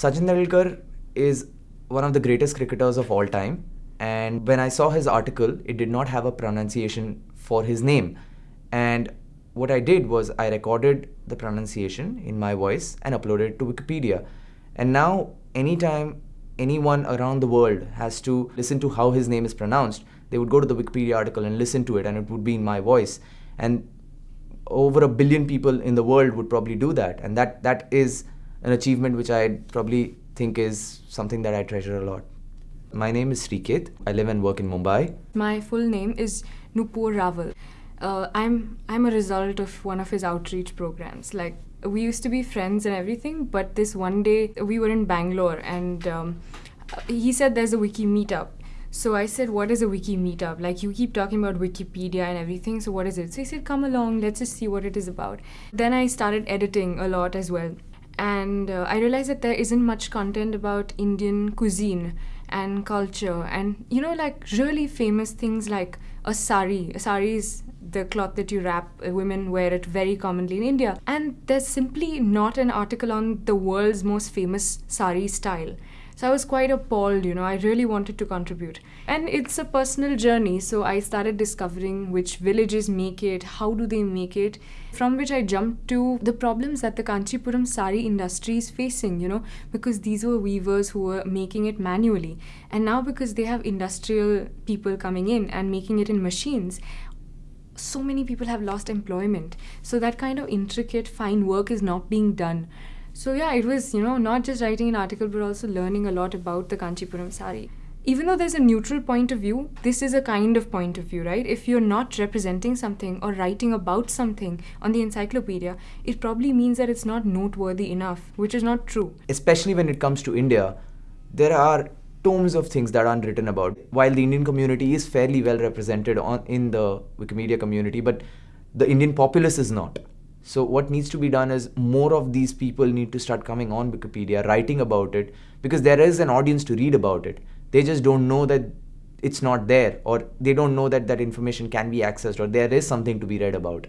Sachin Tendulkar is one of the greatest cricketers of all time. And when I saw his article, it did not have a pronunciation for his name. And what I did was I recorded the pronunciation in my voice and uploaded it to Wikipedia. And now, anytime anyone around the world has to listen to how his name is pronounced, they would go to the Wikipedia article and listen to it, and it would be in my voice. And over a billion people in the world would probably do that, and that that is an achievement which I probably think is something that I treasure a lot. My name is Sriket. I live and work in Mumbai. My full name is Nupur Raval. Uh, I'm I'm a result of one of his outreach programs. Like we used to be friends and everything, but this one day we were in Bangalore and um, he said there's a wiki meetup. So I said, What is a wiki meetup? Like, you keep talking about Wikipedia and everything, so what is it? So he said, Come along, let's just see what it is about. Then I started editing a lot as well. And uh, I realized that there isn't much content about Indian cuisine and culture and, you know, like really famous things like a sari. A sari is the cloth that you wrap, uh, women wear it very commonly in India. And there's simply not an article on the world's most famous sari style. So I was quite appalled, you know, I really wanted to contribute. And it's a personal journey, so I started discovering which villages make it, how do they make it, from which I jumped to the problems that the Kanchipuram sari industry is facing, you know, because these were weavers who were making it manually. And now because they have industrial people coming in and making it in machines, so many people have lost employment. So that kind of intricate, fine work is not being done. So yeah, it was, you know, not just writing an article but also learning a lot about the Kanchipuram sari. Even though there's a neutral point of view, this is a kind of point of view, right? If you're not representing something or writing about something on the encyclopedia, it probably means that it's not noteworthy enough, which is not true. Especially when it comes to India, there are tomes of things that aren't written about. While the Indian community is fairly well represented on in the Wikimedia community, but the Indian populace is not. So what needs to be done is more of these people need to start coming on Wikipedia, writing about it, because there is an audience to read about it. They just don't know that it's not there, or they don't know that that information can be accessed, or there is something to be read about.